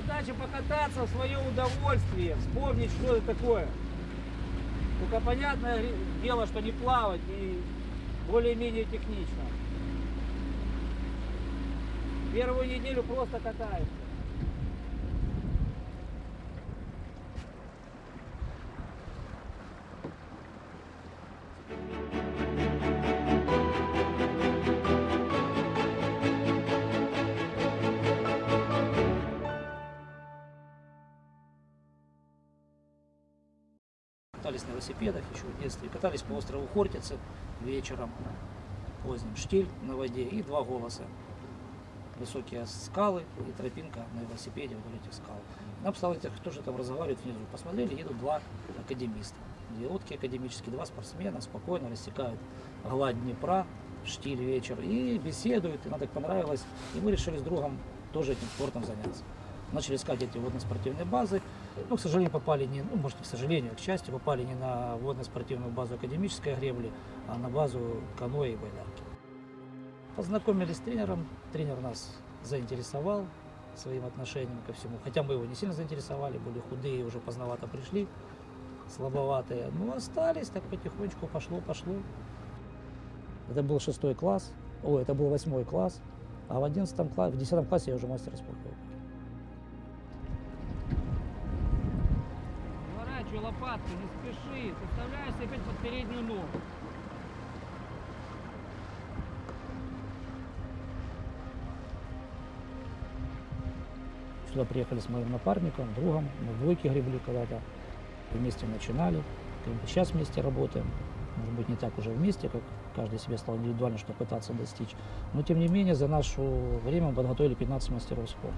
Задача покататься в свое удовольствие, вспомнить, что это такое. Только понятное дело, что не плавать и более-менее технично. Первую неделю просто катаешься. Катались на велосипедах еще в детстве. Катались по острову Хортицы вечером, поздним штиль на воде и два голоса. Высокие скалы и тропинка на велосипеде вдоль этих скал. Нам стало интересно, кто же там разговаривает внизу. Посмотрели, едут два академиста. Две лодки академические, два спортсмена спокойно рассекают гладь Днепра, штиль вечер и беседуют. И нам так понравилось. И мы решили с другом тоже этим спортом заняться. Начали искать эти водно-спортивные базы. Ну, к сожалению, попали не, ну, может, к сожалению, а к счастью, попали не на водно-спортивную базу академической гребли, а на базу каноэ и байдарки. Познакомились с тренером, тренер нас заинтересовал своим отношением ко всему, хотя мы его не сильно заинтересовали, были худые, уже поздновато пришли, слабоватые, но остались, так потихонечку пошло, пошло. Это был шестой класс, о, это был восьмой класс, а в одиннадцатом классе, в десятом классе я уже мастер спорта. Лопатку, не спеши, составляешься опять под переднюю ногу. Сюда приехали с моим напарником, другом, мы в двойке гребли когда-то, вместе начинали, сейчас вместе работаем, может быть не так уже вместе, как каждый себе стал индивидуально что пытаться достичь, но тем не менее за наше время мы подготовили 15 мастеров спорта.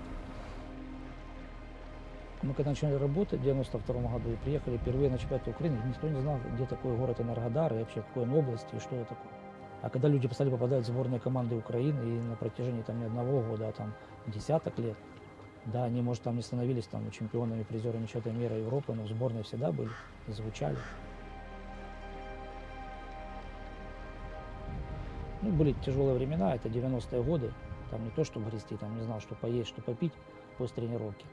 Мы когда начали работать в 92 году и приехали впервые на чемпионат Украины, никто не знал, где такой город Энергодар и вообще какой он области и что это такое. А когда люди стали попадать в сборные команды Украины и на протяжении там не одного года, а там десяток лет, да, они, может, там не становились там чемпионами, призерами чемпионата мира Европы, но в сборной всегда были звучали. Ну, были тяжелые времена, это 90-е годы, там не то, чтобы грести, там не знал, что поесть, что попить после тренировки.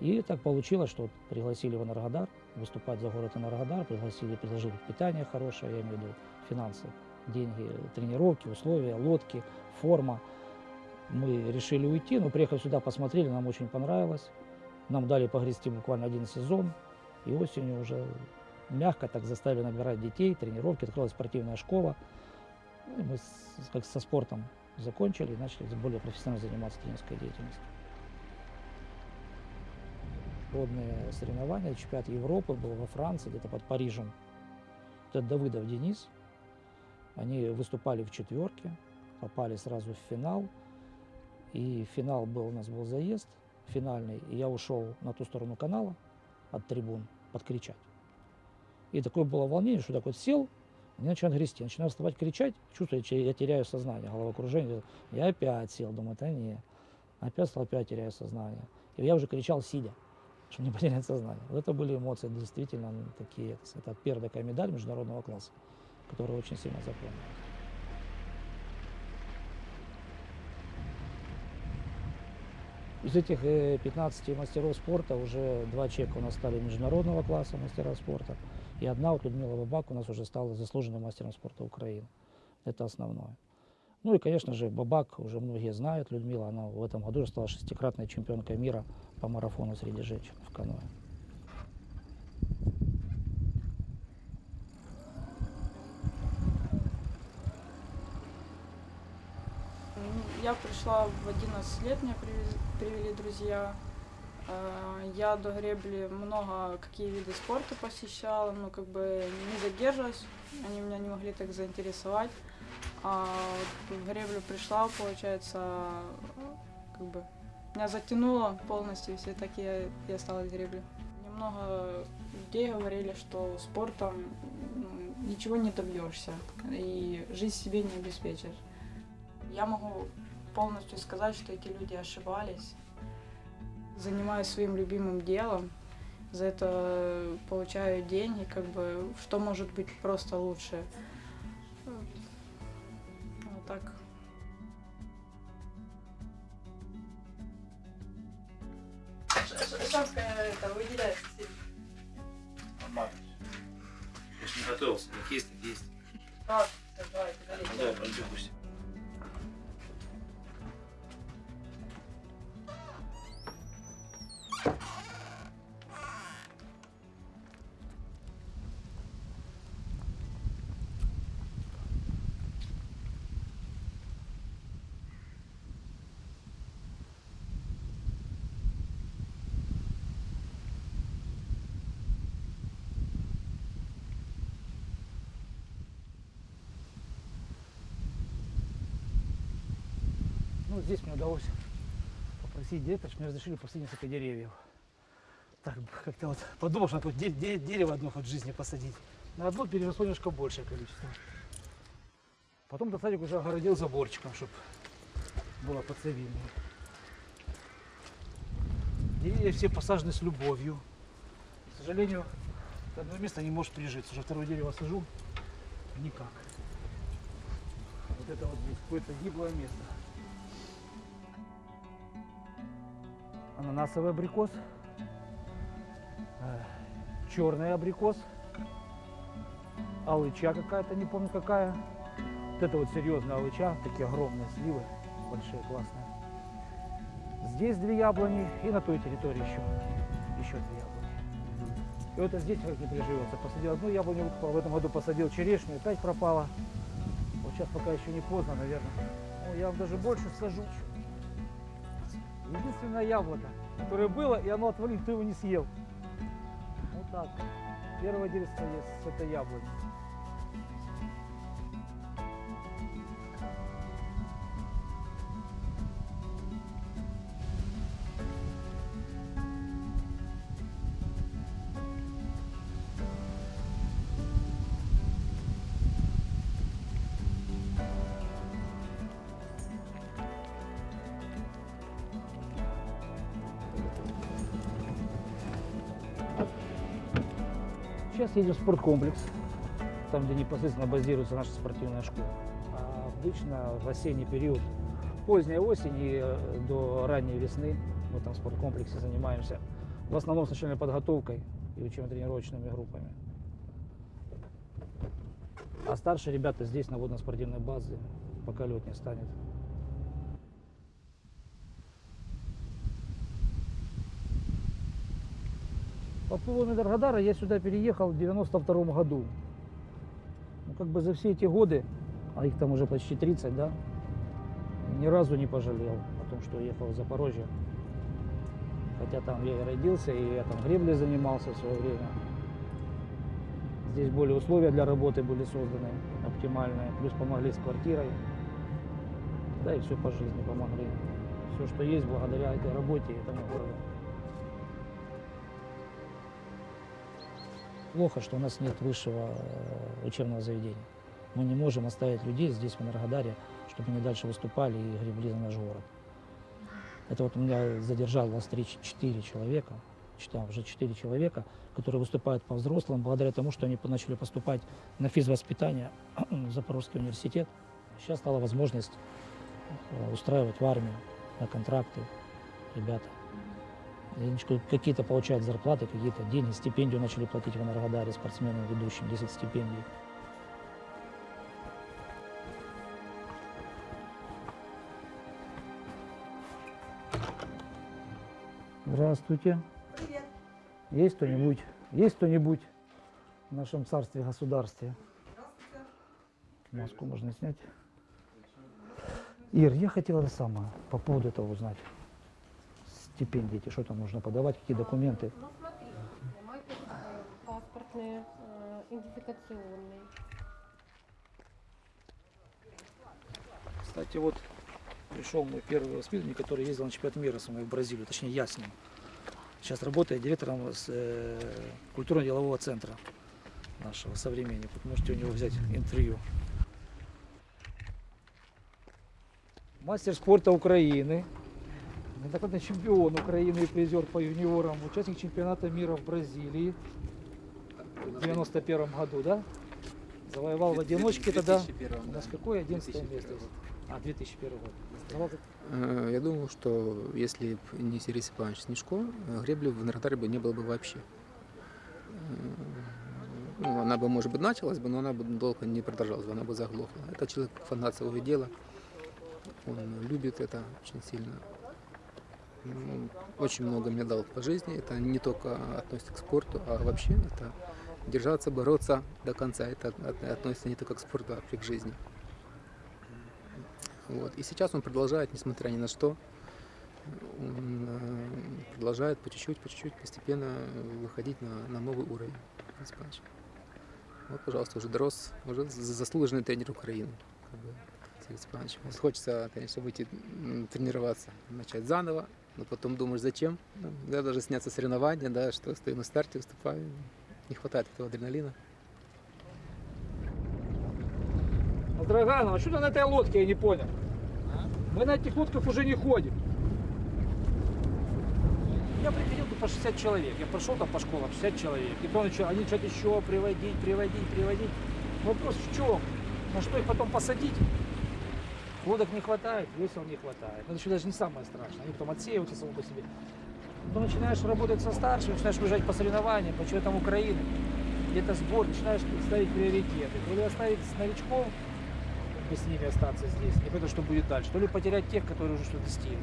И так получилось, что пригласили в Энергодар, выступать за город Энергодар, пригласили, предложили питание хорошее, я имею в виду финансы, деньги, тренировки, условия, лодки, форма. Мы решили уйти, но приехав сюда, посмотрели, нам очень понравилось. Нам дали погрести буквально один сезон, и осенью уже мягко так заставили набирать детей, тренировки, открылась спортивная школа. Ну, и мы с- как со спортом закончили и начали более профессионально заниматься тренерской деятельностью. Водные соревнования, чемпионат Европы был во Франции, где-то под Парижем. Это Давыдов Денис. Они выступали в четверке, попали сразу в финал. И финал был, у нас был заезд финальный, и я ушел на ту сторону канала от трибун подкричать. И такое было волнение, что так вот сел, они начинают грести, начинаю вставать, кричать, чувствую, что я теряю сознание, головокружение. Я опять сел, думаю, это не. Опять стал, опять теряю сознание. И я уже кричал, сидя, чтобы не потерять сознание. Вот это были эмоции действительно такие. Это первая такая медаль международного класса, которую очень сильно запомнил. Из этих э, 15 мастеров спорта уже два человека у нас стали международного класса мастера спорта. И одна, вот Людмила Бабак, у нас уже стала заслуженным мастером спорта Украины. Это основное. Ну и, конечно же, Бабак, уже многие знают, Людмила, она в этом году стала шестикратной чемпионкой мира по марафону среди женщин в каноэ. Я пришла в 11 лет, меня привели друзья. Э, Я до гребли много какие виды спорта посещала, но как бы не задерживалась, они меня не могли так заинтересовать. А в греблю пришла, получается, как бы меня затянуло полностью, все так я, я стала в гребле. Немного людей говорили, что спортом ну, ничего не добьешься и жизнь себе не обеспечишь. Я могу полностью сказать, что эти люди ошибались. Занимаюсь своим любимым делом, за это получаю деньги, как бы, что может быть просто лучше. Вот так. Ольшанская это выделяется. Нормально. Я не готовился. Как есть, так есть. Так, всё, давайте, залейте. Ну, давай, Ну, здесь мне удалось попросить директора, мне разрешили посадить несколько деревьев. Так, как-то вот подумал, что надо де- де- дерево одно хоть в жизни посадить. На одно переросло немножко большее количество. Потом этот садик уже огородил заборчиком, чтобы было поцевильнее. Деревья все посажены с любовью. К сожалению, одно место не может прижиться. Уже второе дерево сажу, никак. Вот это вот здесь какое-то гиблое место. Ананасовый абрикос, э, черный абрикос, алыча какая-то, не помню какая. Вот это вот серьезная алыча, такие огромные сливы, большие, классные. Здесь две яблони и на той территории еще, еще две яблони. И вот здесь как не приживется. Посадил одну яблоню, выкопал, в этом году посадил черешню, опять пропала. Вот сейчас пока еще не поздно, наверное. Ну, я вам даже больше сажу. Единственное яблоко, которое было, и оно отвалилось, никто его не съел. Вот так. Первое есть с этой яблони. Сейчас едем в спорткомплекс, там, где непосредственно базируется наша спортивная школа. А обычно в осенний период, поздняя осень и э, до ранней весны в этом спорткомплексе занимаемся в основном с начальной подготовкой и учебно-тренировочными группами. А старшие ребята здесь, на водно-спортивной базе, пока лед не станет. По поводу Энергодара я сюда переехал в 92 году. Ну, как бы за все эти годы, а их там уже почти 30, да, ни разу не пожалел о том, что уехал в Запорожье. Хотя там я и родился, и я там греблей занимался в свое время. Здесь более условия для работы были созданы оптимальные, плюс помогли с квартирой. Да и все по жизни помогли. Все, что есть благодаря этой работе и этому городу. Плохо, что у нас нет высшего э, учебного заведения. Мы не можем оставить людей здесь, в Энергодаре, чтобы они дальше выступали и гребли за наш город. Это вот у меня задержалось 3-4 человека, читал уже 4 человека, которые выступают по взрослым, благодаря тому, что они начали поступать на физвоспитание в Запорожский университет. Сейчас стала возможность э, устраивать в армию на контракты ребята. Какие-то получают зарплаты, какие-то деньги, стипендию начали платить в Энергодаре спортсменам ведущим, 10 стипендий. Здравствуйте. Привет. Есть кто-нибудь? Есть кто-нибудь в нашем царстве государстве? Здравствуйте. Маску можно снять. Ир, я хотел это самое, по поводу этого узнать. Стипендии эти, что там нужно подавать, какие документы. Ну смотри, мой э, паспортный, э, идентификационный. Кстати, вот пришел мой первый воспитанник, который ездил на чемпионат мира со мной в Бразилию, точнее я с ним. Сейчас работает директором с, э, культурно-делового центра нашего современника. Вот можете у него взять интервью. Мастер спорта Украины, неоднократный чемпион Украины и призер по юниорам, участник чемпионата мира в Бразилии в 91 году, да? Завоевал в одиночке тогда. У нас какое 11 место? А, 2001 год. Э, Я думаю, что если б не Сергей Степанович Снежко, гребли в Энергодаре бы не было бы вообще. Э, Ну, она бы, может быть, началась бы, но она бы долго не продолжалась бы, она бы заглохла. Это человек фанат своего дела, он любит это очень сильно. Ну, Очень много мне дал по жизни, это не только относится к спорту, а вообще это держаться, бороться до конца. Это от- относится не только к спорту, а к жизни. Вот. И сейчас он продолжает, несмотря ни на что, он продолжает по чуть-чуть, по чуть-чуть, постепенно выходить на, на новый уровень. Вот, пожалуйста, уже дорос, уже за- заслуженный тренер Украины. как бы, Сергей Хочется, конечно, выйти тренироваться, начать заново, но потом думаешь, зачем? Да, даже снятся соревнования, да, что стою на старте, выступаю. Не хватает этого адреналина. Драганова, что ты на этой лодке, я не понял. Мы на этих лодках уже не ходим. Я приходил по 60 человек. Я прошел там по школам 60 человек. И потом еще, они что-то еще приводить, приводить, приводить. Вопрос в чем? На что их потом посадить? Лодок не хватает, весел не хватает. Это еще даже не самое страшное. Они потом отсеиваются само по себе. Потом начинаешь работать со старшими, начинаешь выезжать по соревнованиям, по чемпионатам Украины. Где-то сбор, начинаешь ставить приоритеты. То ли оставить новичков, и с ними остаться здесь, не потому что будет дальше, то ли потерять тех, которые уже что-то достигли.